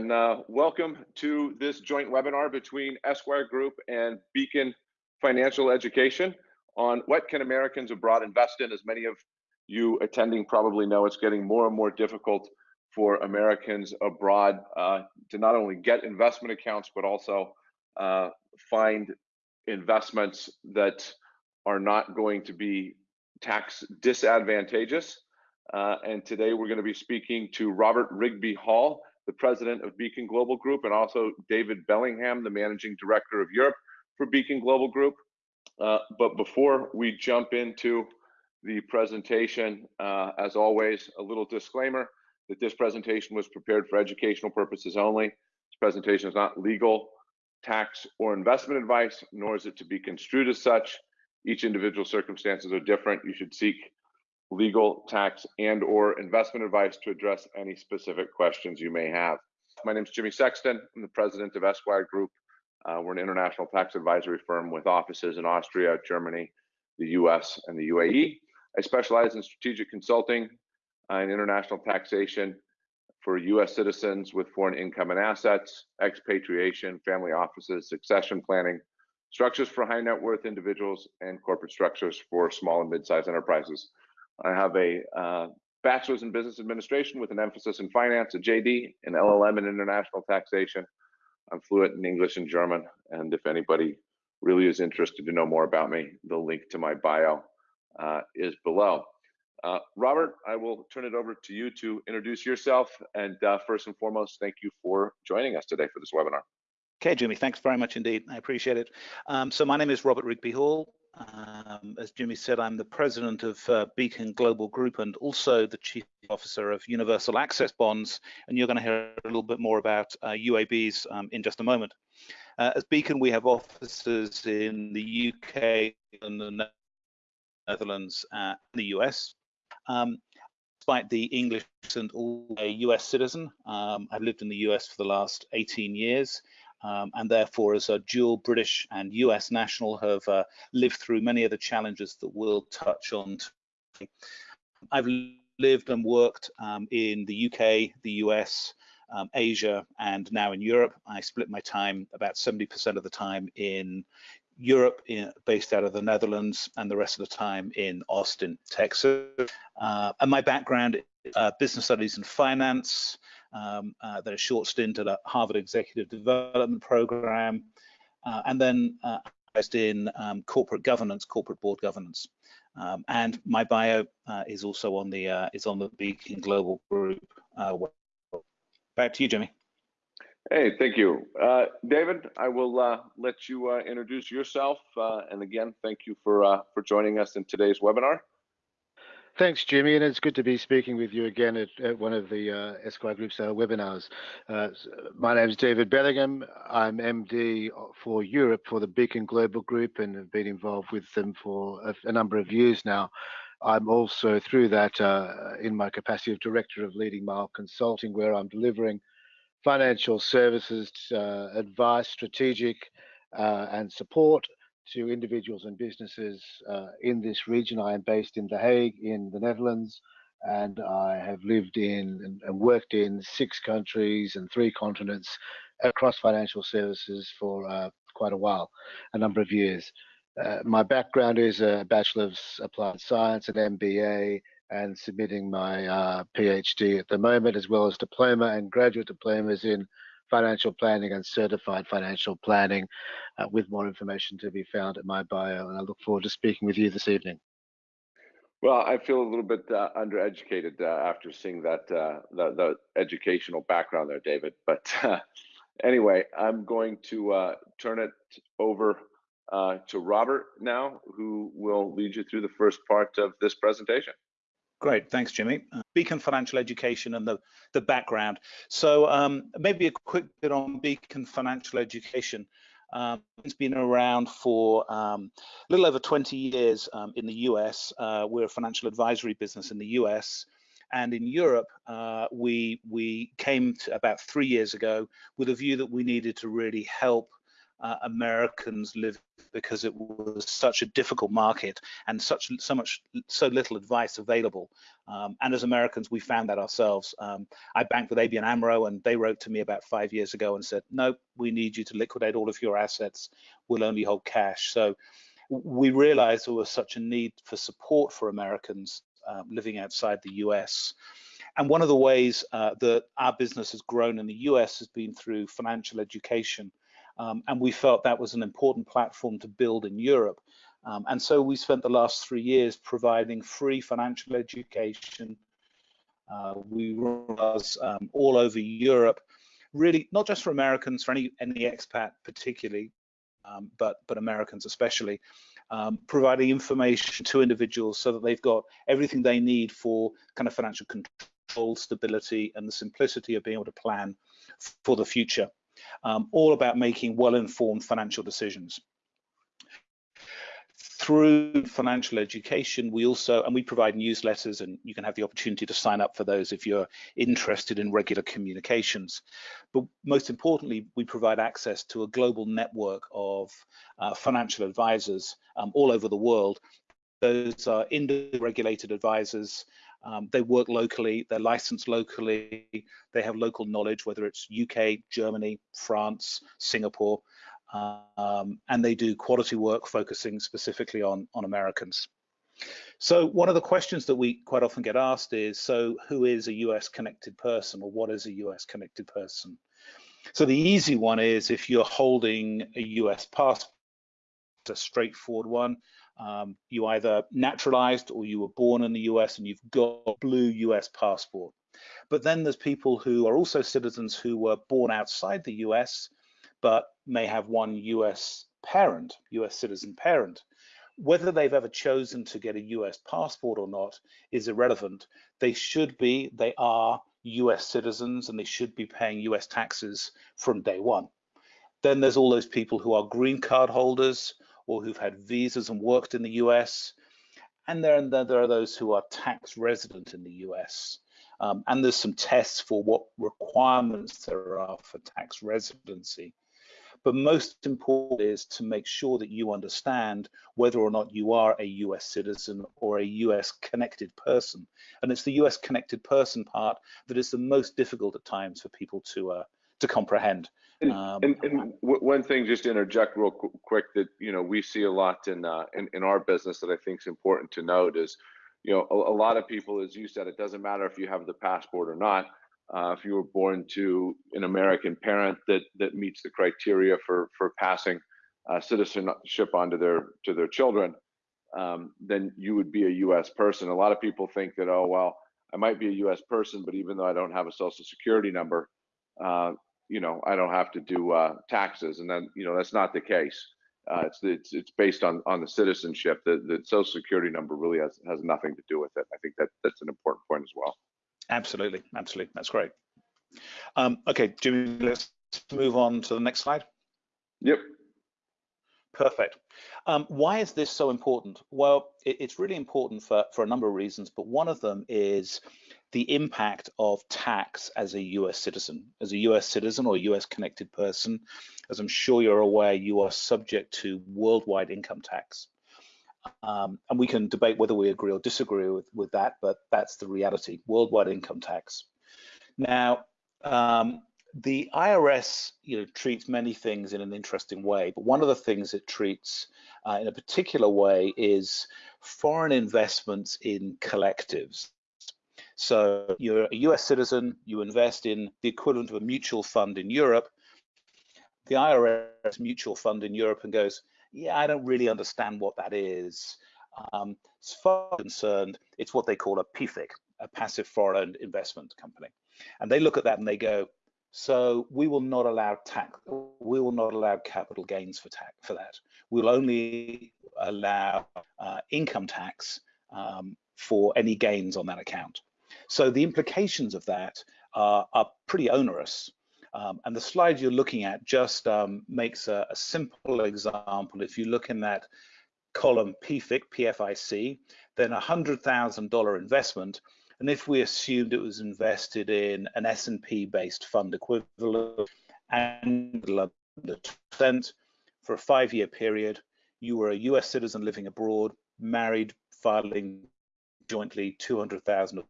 and uh, welcome to this joint webinar between Esquire Group and Beacon Financial Education on what can Americans abroad invest in. As many of you attending probably know, it's getting more and more difficult for Americans abroad uh, to not only get investment accounts, but also uh, find investments that are not going to be tax disadvantageous. Uh, and today we're going to be speaking to Robert Rigby Hall, the president of Beacon Global Group, and also David Bellingham, the managing director of Europe for Beacon Global Group. Uh, but before we jump into the presentation, uh, as always, a little disclaimer that this presentation was prepared for educational purposes only. This presentation is not legal, tax, or investment advice, nor is it to be construed as such. Each individual circumstances are different. You should seek legal, tax, and or investment advice to address any specific questions you may have. My name is Jimmy Sexton. I'm the president of Esquire Group. Uh, we're an international tax advisory firm with offices in Austria, Germany, the US, and the UAE. I specialize in strategic consulting and international taxation for US citizens with foreign income and assets, expatriation, family offices, succession planning, structures for high net worth individuals, and corporate structures for small and mid sized enterprises. I have a uh, bachelor's in business administration with an emphasis in finance, a JD, an LLM in international taxation. I'm fluent in English and German. And if anybody really is interested to know more about me, the link to my bio uh, is below. Uh, Robert, I will turn it over to you to introduce yourself. And uh, first and foremost, thank you for joining us today for this webinar. Okay, Jimmy, thanks very much indeed. I appreciate it. Um, so my name is Robert Rigby Hall. Um, as Jimmy said, I'm the president of uh, Beacon Global Group and also the chief officer of Universal Access Bonds. And you're going to hear a little bit more about uh, UABs um, in just a moment. Uh, as Beacon, we have offices in the UK and the Netherlands and the US. Um, despite the English and all a US citizen, um, I've lived in the US for the last 18 years um, and therefore as a dual British and US national have uh, lived through many of the challenges that we'll touch on. Today. I've lived and worked um, in the UK, the US, um, Asia, and now in Europe. I split my time about 70% of the time in Europe, in, based out of the Netherlands, and the rest of the time in Austin, Texas. Uh, and my background, uh, business studies and finance, um, uh, then a short stint at a Harvard Executive Development Program, uh, and then uh, in um, corporate governance, corporate board governance. Um, and my bio uh, is also on the uh, is on the Beacon Global Group. Uh, Back to you, Jimmy. Hey, thank you, David. I will let you introduce yourself, and again, thank you for for joining us in today's webinar. Thanks, Jimmy, and it's good to be speaking with you again at, at one of the uh, Esquire Group's uh, webinars. Uh, my name is David Bellingham. I'm MD for Europe for the Beacon Global Group and have been involved with them for a, a number of years now. I'm also through that uh, in my capacity of Director of Leading Mile Consulting, where I'm delivering financial services, uh, advice, strategic, uh, and support to individuals and businesses uh, in this region. I am based in The Hague in the Netherlands, and I have lived in and worked in six countries and three continents across financial services for uh, quite a while, a number of years. Uh, my background is a Bachelor of Applied Science, an MBA, and submitting my uh, PhD at the moment, as well as diploma and graduate diplomas in financial planning and certified financial planning uh, with more information to be found at my bio. And I look forward to speaking with you this evening. Well, I feel a little bit uh, undereducated uh, after seeing that uh, the, the, educational background there, David. But uh, anyway, I'm going to uh, turn it over to Robert now, who will lead you through the first part of this presentation. Great, thanks, Jimmy. Uh, Beacon Financial Education and the, the background. So um, maybe a quick bit on Beacon Financial Education. Um, it's been around for um, a little over 20 years um, in the US. Uh, we're a financial advisory business in the US. And in Europe, uh, we, we came about three years ago with a view that we needed to really help uh, Americans live because it was such a difficult market and such so much so little advice available. Um, and as Americans, we found that ourselves. Um, I banked with ABN AMRO, and they wrote to me about five years ago and said, "No, we need you to liquidate all of your assets. We'll only hold cash." So we realized there was such a need for support for Americans um, living outside the US. And one of the ways uh, that our business has grown in the US has been through financial education. Um, and we felt that was an important platform to build in Europe. Um, and so we spent the last three years providing free financial education. Uh, we was um, all over Europe, really not just for Americans, for any any expat particularly, um, but but Americans especially um, providing information to individuals so that they've got everything they need for kind of financial control, stability, and the simplicity of being able to plan for the future. Um, all about making well-informed financial decisions through financial education, we also, and we provide newsletters and you can have the opportunity to sign up for those if you're interested in regular communications. But most importantly, we provide access to a global network of uh, financial advisors um, all over the world. Those are regulated advisors. Um, they work locally, they're licensed locally, they have local knowledge, whether it's UK, Germany, France, Singapore, um, and they do quality work focusing specifically on, on Americans. So one of the questions that we quite often get asked is, so who is a US connected person or what is a US connected person? So the easy one is if you're holding a US passport, a straightforward one. Um, you either naturalized or you were born in the US and you've got a blue US passport. But then there's people who are also citizens who were born outside the US but may have one US parent, US citizen parent. Whether they've ever chosen to get a US passport or not is irrelevant. They should be, they are US citizens and they should be paying US taxes from day one. Then there's all those people who are green card holders or who've had visas and worked in the US. And then there are those who are tax resident in the US. Um, and there's some tests for what requirements there are for tax residency. But most important is to make sure that you understand whether or not you are a US citizen or a US connected person. And it's the US connected person part that is the most difficult at times for people to uh, to comprehend. And, um, and, and one thing, just to interject real quick, that you know we see a lot in uh, in, in our business that I think is important to note is, you know, a, a lot of people, as you said, it doesn't matter if you have the passport or not uh, if you were born to an American parent that that meets the criteria for for passing uh, citizenship onto their to their children, um, then you would be a U.S. person. A lot of people think that oh well, I might be a U.S. person, but even though I don't have a social security number, uh, you know, I don't have to do uh, taxes, and then you know that's not the case. Uh, it's it's it's based on on the citizenship. The the social security number really has has nothing to do with it. I think that that's an important point as well. Absolutely, absolutely. That's great. Um, okay, Jimmy, let's move on to the next slide. Yep. Perfect. Um, why is this so important? Well, it, it's really important for, for a number of reasons, but one of them is the impact of tax as a US citizen. As a US citizen or US connected person, as I'm sure you're aware, you are subject to worldwide income tax. Um, and we can debate whether we agree or disagree with, with that, but that's the reality, worldwide income tax. Now, um, the IRS you know, treats many things in an interesting way, but one of the things it treats uh, in a particular way is foreign investments in collectives. So you're a US citizen, you invest in the equivalent of a mutual fund in Europe, the IRS mutual fund in Europe and goes, yeah, I don't really understand what that is. Um, as far as concerned, it's what they call a PFIC, a passive foreign investment company. And they look at that and they go, so we will not allow tax, we will not allow capital gains for tax for that. We'll only allow uh, income tax um, for any gains on that account. So the implications of that are, are pretty onerous. Um, and the slide you're looking at just um, makes a, a, simple example. If you look in that column PFIC, PFIC, then a $100,000 investment, and if we assumed it was invested in an S&P based fund equivalent and for a five-year period, you were a US citizen living abroad, married, filing jointly 200,000 of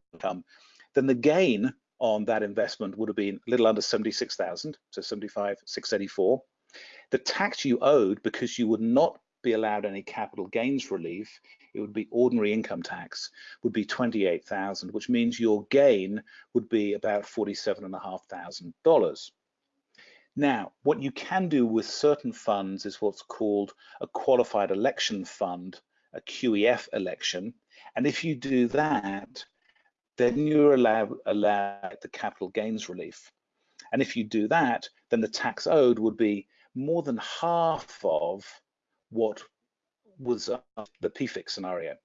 then the gain on that investment would have been a little under 76,000, so 75, 684. The tax you owed because you would not be allowed any capital gains relief, it would be ordinary income tax, would be 28,000, which means your gain would be about $47,500. Now, what you can do with certain funds is what's called a qualified election fund, a QEF election. And if you do that, then you're allowed, allowed the capital gains relief. And if you do that, then the tax owed would be more than half of what was the PFIC scenario,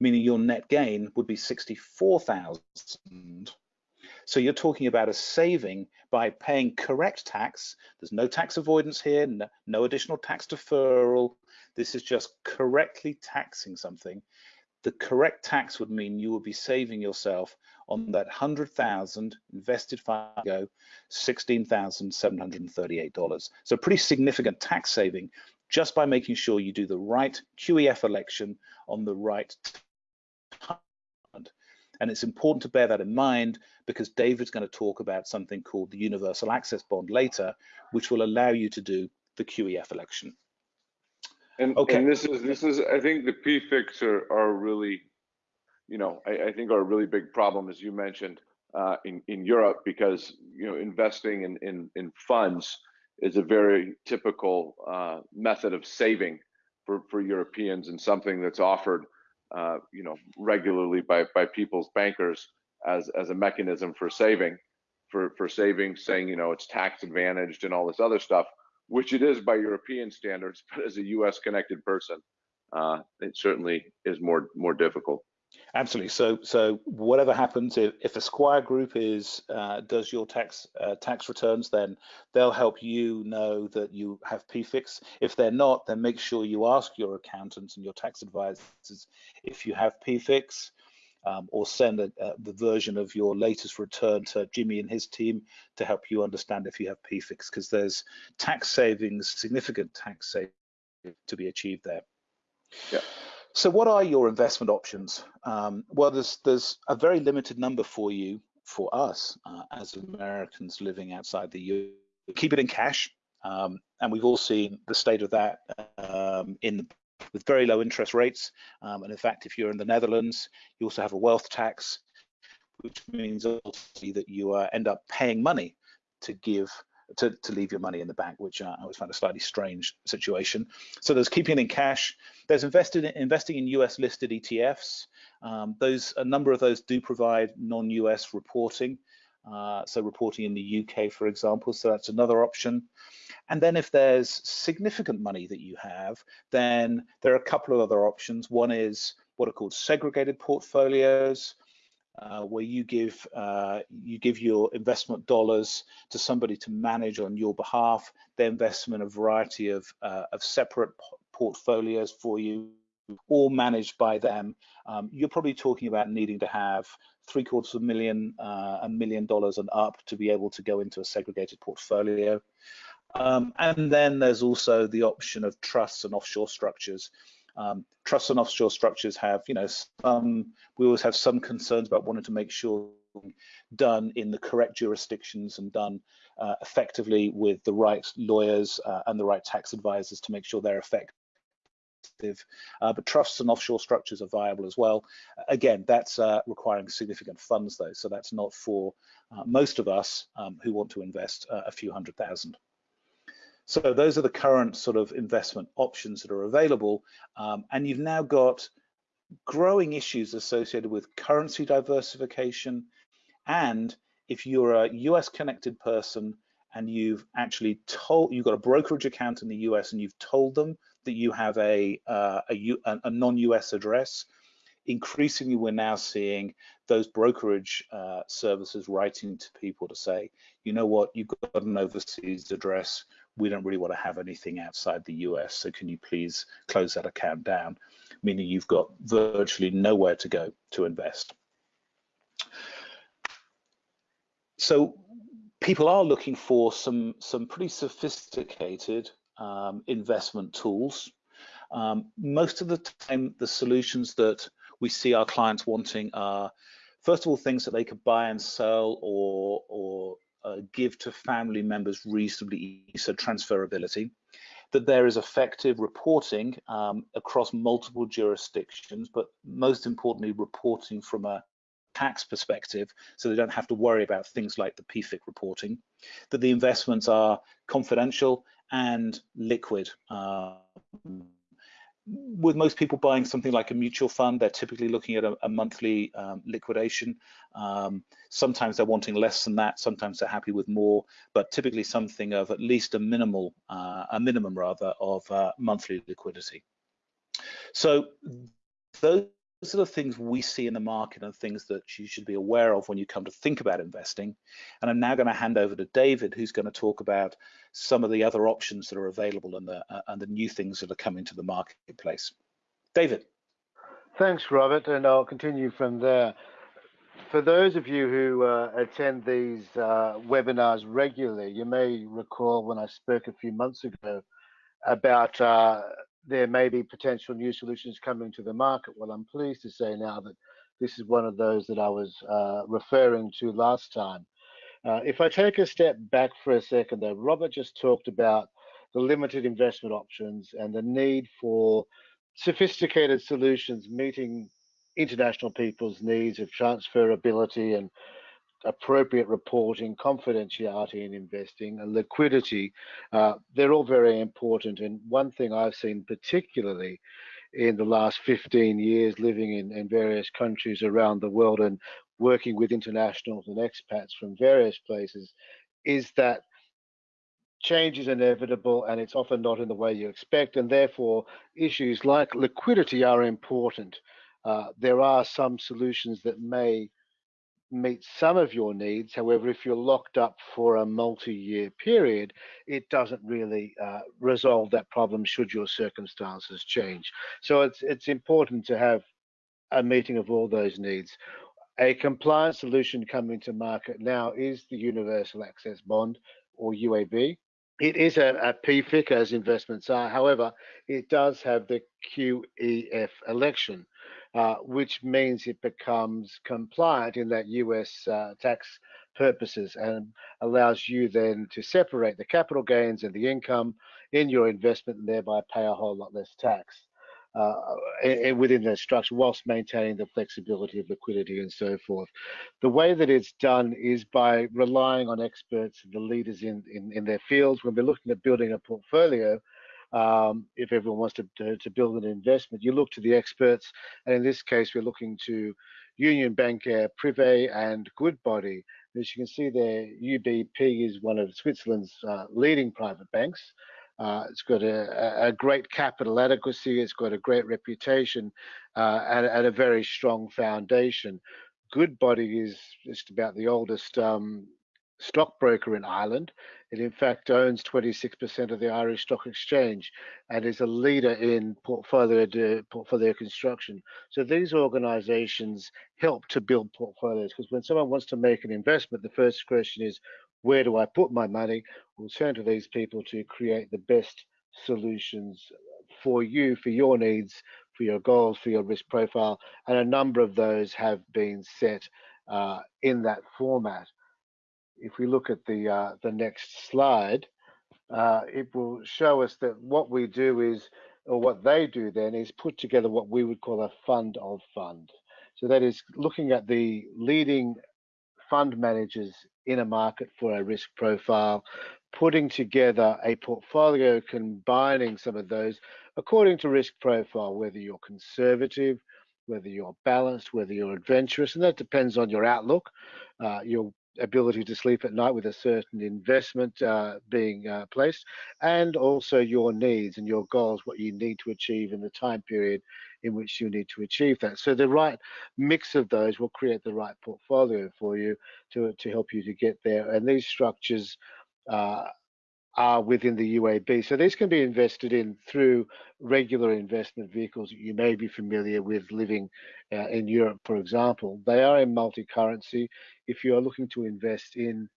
meaning your net gain would be 64,000 so you're talking about a saving by paying correct tax. There's no tax avoidance here, no, no additional tax deferral. This is just correctly taxing something. The correct tax would mean you would be saving yourself on that 100,000 invested five ago, $16,738. So pretty significant tax saving just by making sure you do the right QEF election on the right time. And it's important to bear that in mind because David's going to talk about something called the Universal Access Bond later, which will allow you to do the QEF election. And, okay. and this is this is I think the PFICs are, are really, you know, I, I think are a really big problem as you mentioned uh, in in Europe because you know investing in in, in funds is a very typical uh, method of saving for for Europeans and something that's offered uh, you know, regularly by by people's bankers as as a mechanism for saving, for for saving, saying you know it's tax advantaged and all this other stuff, which it is by European standards, but as a U.S. connected person, uh, it certainly is more more difficult. Absolutely. So, so whatever happens, if, if Esquire Group is uh, does your tax uh, tax returns, then they'll help you know that you have PFICs. If they're not, then make sure you ask your accountants and your tax advisors if you have PFICs, um, or send a, uh, the version of your latest return to Jimmy and his team to help you understand if you have PFICs, because there's tax savings, significant tax savings to be achieved there. Yeah. So what are your investment options? Um, well, there's, there's a very limited number for you, for us uh, as Americans living outside the EU. Keep it in cash. Um, and we've all seen the state of that um, in with very low interest rates. Um, and in fact, if you're in the Netherlands, you also have a wealth tax, which means also that you uh, end up paying money to give to, to leave your money in the bank, which uh, I always find a slightly strange situation. So there's keeping it in cash. There's invested in, investing in US listed ETFs. Um, those a number of those do provide non-US reporting. Uh, so reporting in the UK, for example, so that's another option. And then if there's significant money that you have, then there are a couple of other options. One is what are called segregated portfolios uh, where you give uh, you give your investment dollars to somebody to manage on your behalf. They invest in a variety of uh, of separate portfolios for you, all managed by them. Um, you're probably talking about needing to have three quarters of a million, uh, a million dollars and up to be able to go into a segregated portfolio. Um, and then there's also the option of trusts and offshore structures. Um, trusts and offshore structures have, you know, some, we always have some concerns about wanting to make sure done in the correct jurisdictions and done uh, effectively with the right lawyers uh, and the right tax advisors to make sure they're effective. Uh, but trusts and offshore structures are viable as well. Again, that's uh, requiring significant funds though, so that's not for uh, most of us um, who want to invest uh, a few hundred thousand. So those are the current sort of investment options that are available. Um, and you've now got growing issues associated with currency diversification. And if you're a US connected person and you've actually told, you've got a brokerage account in the US and you've told them that you have a, uh, a, a non-US address, increasingly we're now seeing those brokerage uh, services writing to people to say, you know what, you've got an overseas address, we don't really want to have anything outside the US. So can you please close that account down? Meaning you've got virtually nowhere to go to invest. So people are looking for some some pretty sophisticated um, investment tools. Um, most of the time, the solutions that we see our clients wanting are, first of all, things that they could buy and sell or, or uh, give to family members reasonably easy, so transferability. That there is effective reporting um, across multiple jurisdictions, but most importantly, reporting from a tax perspective, so they don't have to worry about things like the PFIC reporting. That the investments are confidential and liquid. Uh, with most people buying something like a mutual fund, they're typically looking at a, a monthly um, liquidation. Um, sometimes they're wanting less than that. Sometimes they're happy with more, but typically something of at least a minimal, uh, a minimum rather, of uh, monthly liquidity. So those are the things we see in the market and things that you should be aware of when you come to think about investing. And I'm now going to hand over to David, who's going to talk about some of the other options that are available and the uh, and the new things that are coming to the marketplace. David. Thanks, Robert, and I'll continue from there. For those of you who uh, attend these uh, webinars regularly, you may recall when I spoke a few months ago about uh, there may be potential new solutions coming to the market. Well, I'm pleased to say now that this is one of those that I was uh, referring to last time. Uh, if I take a step back for a second, though, Robert just talked about the limited investment options and the need for sophisticated solutions meeting international people's needs of transferability and appropriate reporting, confidentiality in investing, and liquidity, uh, they're all very important. And one thing I've seen particularly in the last 15 years living in, in various countries around the world and working with internationals and expats from various places is that change is inevitable and it's often not in the way you expect and therefore issues like liquidity are important. Uh, there are some solutions that may meet some of your needs. However, if you're locked up for a multi-year period, it doesn't really uh, resolve that problem should your circumstances change. So it's it's important to have a meeting of all those needs. A compliance solution coming to market now is the Universal Access Bond or UAB. It is a, a PFIC as investments are. However, it does have the QEF election uh, which means it becomes compliant in that US uh, tax purposes and allows you then to separate the capital gains and the income in your investment and thereby pay a whole lot less tax. Uh, within that structure whilst maintaining the flexibility of liquidity and so forth. The way that it's done is by relying on experts, and the leaders in, in, in their fields. When we're looking at building a portfolio, um, if everyone wants to, to, to, build an investment, you look to the experts. And in this case, we're looking to Union Bancaire Privé and Goodbody. As you can see there, UBP is one of Switzerland's uh, leading private banks. Uh, it's got a, a, great capital adequacy, it's got a great reputation, uh, and, and, a very strong foundation. Goodbody is just about the oldest um, stockbroker in Ireland. It in fact owns 26% of the Irish Stock Exchange and is a leader in portfolio portfolio construction. So these organizations help to build portfolios because when someone wants to make an investment, the first question is, where do I put my money? We'll turn to these people to create the best solutions for you, for your needs, for your goals, for your risk profile. And a number of those have been set uh, in that format if we look at the uh, the next slide, uh, it will show us that what we do is, or what they do then is put together what we would call a fund of fund. So that is looking at the leading fund managers in a market for a risk profile, putting together a portfolio combining some of those according to risk profile, whether you're conservative, whether you're balanced, whether you're adventurous, and that depends on your outlook, uh, your ability to sleep at night with a certain investment uh, being uh, placed, and also your needs and your goals, what you need to achieve in the time period in which you need to achieve that. So the right mix of those will create the right portfolio for you to, to help you to get there. And these structures uh, are within the UAB. So these can be invested in through regular investment vehicles that you may be familiar with living uh, in Europe, for example. They are in multi-currency. If you are looking to invest in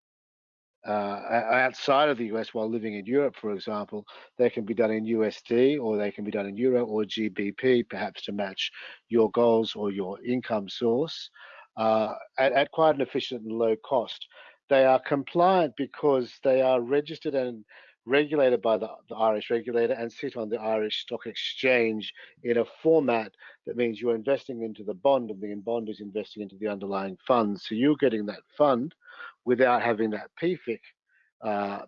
uh, outside of the US while living in Europe, for example, they can be done in USD or they can be done in Euro or GBP, perhaps to match your goals or your income source uh, at, at quite an efficient and low cost. They are compliant because they are registered and regulated by the, the, Irish regulator and sit on the Irish Stock Exchange in a format that means you're investing into the bond and the bond is investing into the underlying fund. So you're getting that fund without having that PFIC uh,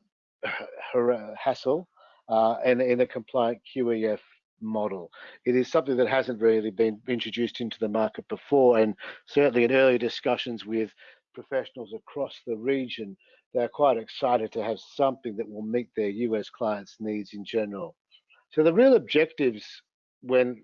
hassle uh, and in a compliant QEF model. It is something that hasn't really been introduced into the market before and certainly in early discussions with professionals across the region, they're quite excited to have something that will meet their US clients' needs in general. So the real objectives when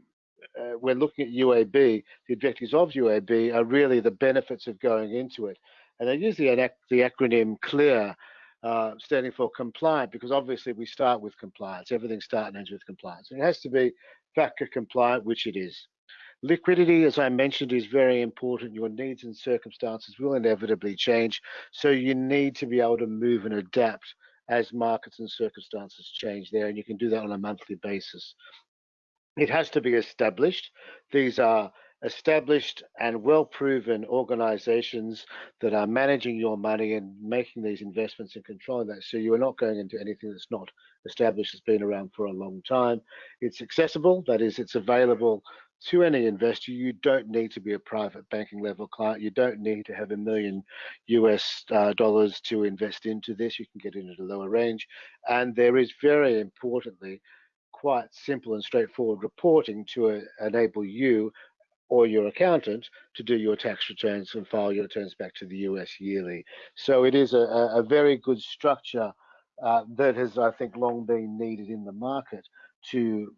uh, we're looking at UAB, the objectives of UAB are really the benefits of going into it. And they use the, the acronym CLEAR, uh, standing for compliant, because obviously we start with compliance. Everything starts and ends with compliance. And it has to be FATCA compliant, which it is. Liquidity, as I mentioned, is very important. Your needs and circumstances will inevitably change. So you need to be able to move and adapt as markets and circumstances change there. And you can do that on a monthly basis. It has to be established. These are established and well proven organizations that are managing your money and making these investments and controlling that. So you are not going into anything that's not established, has been around for a long time. It's accessible, that is, it's available to any investor, you don't need to be a private banking level client. You don't need to have a million US uh, dollars to invest into this. You can get in at a lower range. And there is very importantly, quite simple and straightforward reporting to uh, enable you or your accountant to do your tax returns and file your returns back to the US yearly. So it is a, a very good structure uh, that has, I think, long been needed in the market to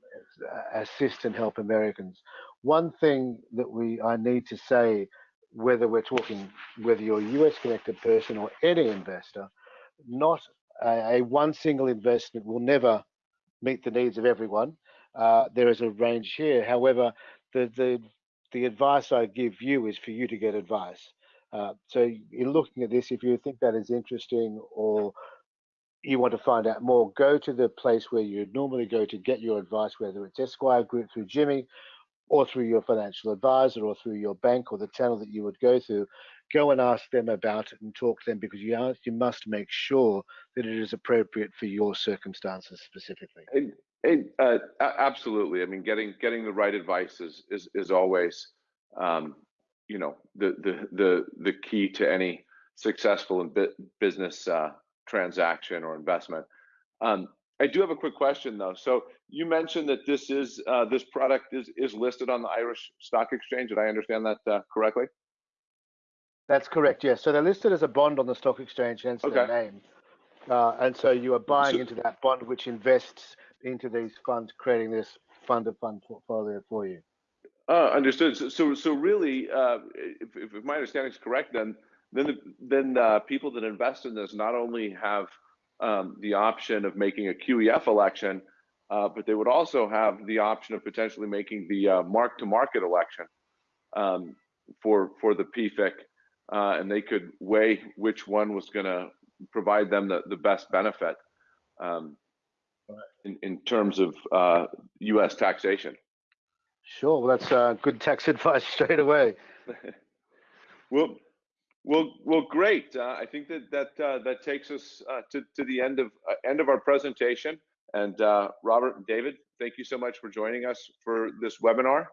assist and help Americans. One thing that we I need to say, whether we're talking whether you're a US connected person or any investor, not a, a one single investment will never meet the needs of everyone. Uh, there is a range here. However, the the the advice I give you is for you to get advice. Uh, so in looking at this, if you think that is interesting or you want to find out more, go to the place where you would normally go to get your advice, whether it's Esquire Group through Jimmy or through your financial advisor or through your bank or the channel that you would go through. Go and ask them about it and talk to them because you, are, you must make sure that it is appropriate for your circumstances specifically. And, and, uh, absolutely. I mean, getting getting the right advice is is, is always, um, you know, the the the the key to any successful in business uh, transaction or investment. Um, I do have a quick question though. So you mentioned that this is uh, this product is is listed on the Irish Stock Exchange. Did I understand that uh, correctly? That's correct. Yes. So they're listed as a bond on the stock exchange, hence okay. their name. Uh, and so you are buying so, into that bond, which invests into these funds, creating this fund of fund portfolio for you. Uh, understood. So, so, so really, uh, if, if my understanding is correct, then then the, then uh, people that invest in this not only have um, the option of making a QEF election, uh, but they would also have the option of potentially making the uh, mark-to-market election um, for for the PFIC, uh, and they could weigh which one was going to provide them the, the best benefit um, in, in terms of U.S. Uh, taxation. Sure, well, that's uh, good tax advice straight away. well, well, well, great. Uh, I think that that uh, that takes us uh, to to the end of uh, end of our presentation. And uh, Robert and David, thank you so much for joining us for this webinar.